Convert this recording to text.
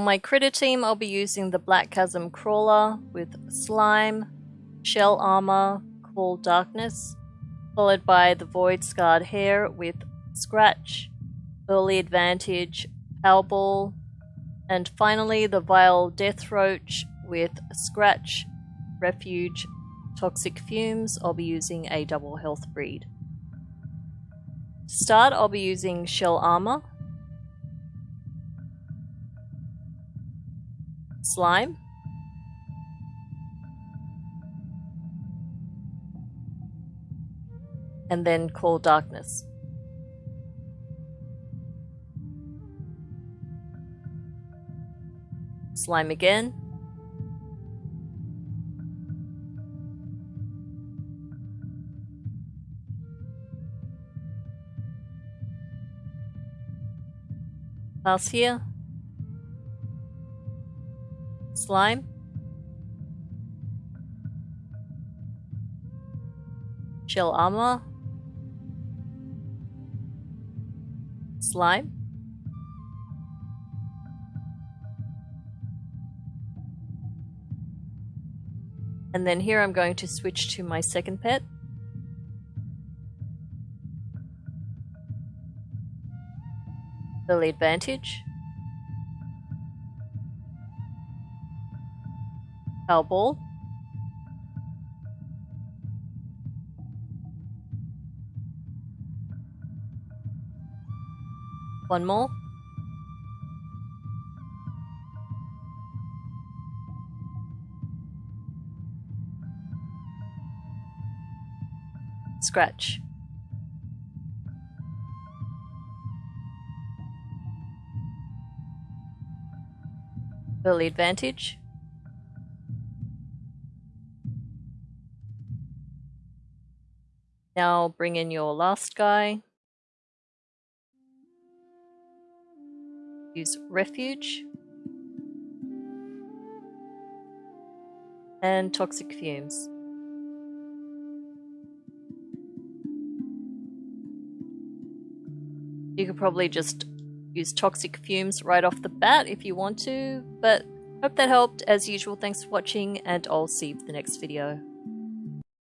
my critter team, I'll be using the Black Chasm Crawler with Slime, Shell Armor, Call Darkness, followed by the Void Scarred Hare with Scratch, Early Advantage, Powerball, and finally the Vile Death Roach with Scratch, Refuge, Toxic Fumes. I'll be using a double health breed. To start, I'll be using Shell Armor, Slime, and then Call Darkness. Slime again. Pass here. Slime. Shell armor. Slime. And then here I'm going to switch to my second pet. Early advantage. One more. Scratch. Early advantage. Now bring in your last guy. Use refuge. And toxic fumes. You could probably just use toxic fumes right off the bat if you want to, but hope that helped. As usual, thanks for watching, and I'll see you for the next video.